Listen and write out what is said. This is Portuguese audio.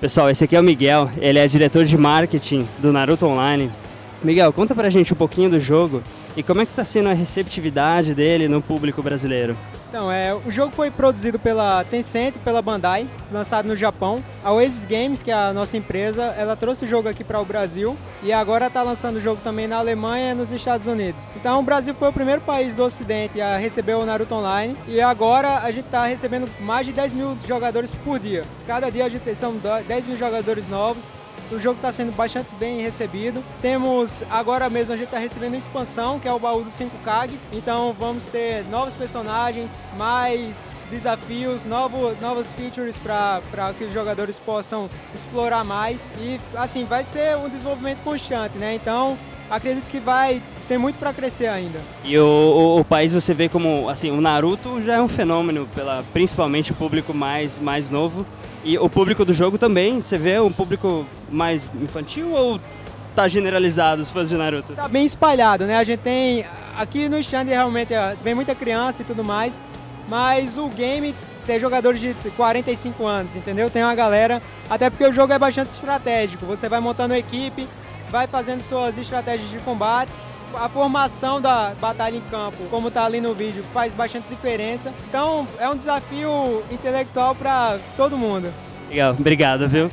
Pessoal, esse aqui é o Miguel, ele é diretor de marketing do Naruto Online. Miguel, conta pra gente um pouquinho do jogo e como é que tá sendo a receptividade dele no público brasileiro. Então, é, o jogo foi produzido pela Tencent, pela Bandai, lançado no Japão. A Oasis Games, que é a nossa empresa, ela trouxe o jogo aqui para o Brasil e agora está lançando o jogo também na Alemanha e nos Estados Unidos. Então, o Brasil foi o primeiro país do Ocidente a receber o Naruto Online e agora a gente está recebendo mais de 10 mil jogadores por dia. Cada dia a gente são 10 mil jogadores novos o jogo está sendo bastante bem recebido. Temos, agora mesmo, a gente está recebendo expansão, que é o baú dos 5 Kags. Então vamos ter novos personagens, mais desafios, novo, novos features para que os jogadores possam explorar mais. E assim, vai ser um desenvolvimento constante, né? Então acredito que vai ter muito para crescer ainda. E o, o, o, país você vê como, assim, o Naruto já é um fenômeno, pela, principalmente o público mais, mais novo. E o público do jogo também, você vê um público mais infantil ou tá generalizado os fãs de Naruto? Tá bem espalhado, né? A gente tem, aqui no stand realmente é, vem muita criança e tudo mais, mas o game tem jogadores de 45 anos, entendeu? Tem uma galera, até porque o jogo é bastante estratégico, você vai montando equipe, vai fazendo suas estratégias de combate, a formação da batalha em campo, como está ali no vídeo, faz bastante diferença. Então é um desafio intelectual para todo mundo. Legal, obrigado, viu?